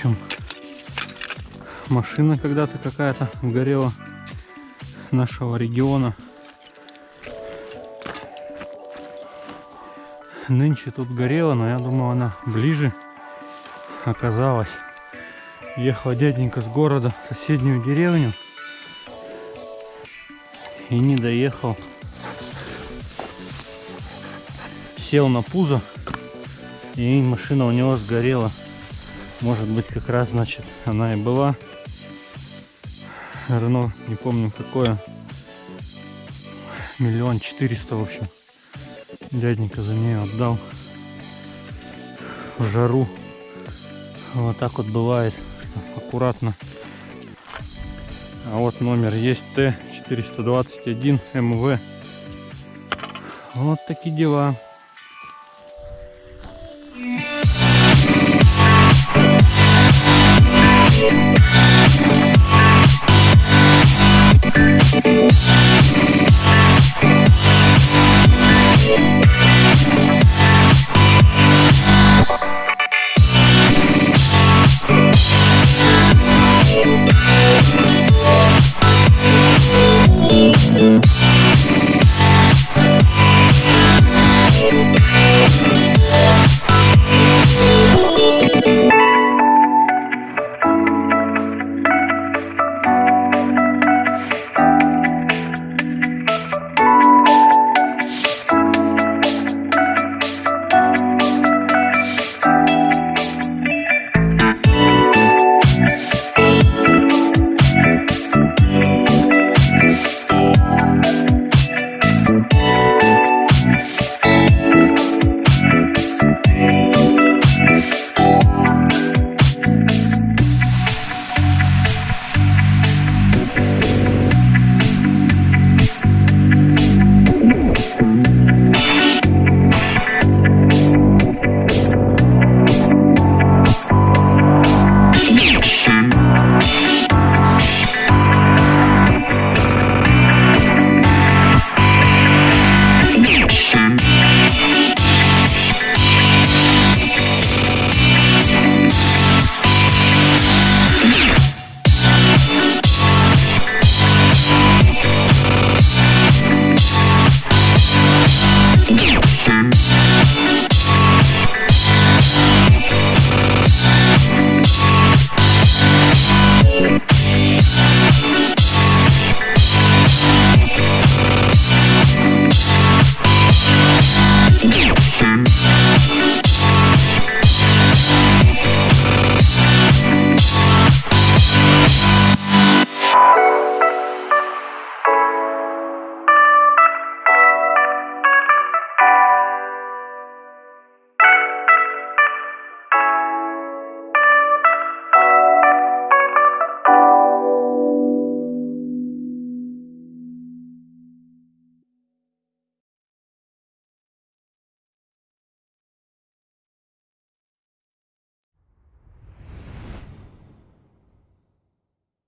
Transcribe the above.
общем, машина когда-то какая-то горела нашего региона. Нынче тут горела, но я думал она ближе оказалась. Ехал дяденька с города в соседнюю деревню и не доехал. Сел на пузо и машина у него сгорела. Может быть как раз значит она и была. Рено, не помню какое. Миллион четыреста в общем. Дяденька за нее отдал. В жару. Вот так вот бывает. Аккуратно. А вот номер есть Т421 МВ. Вот такие дела.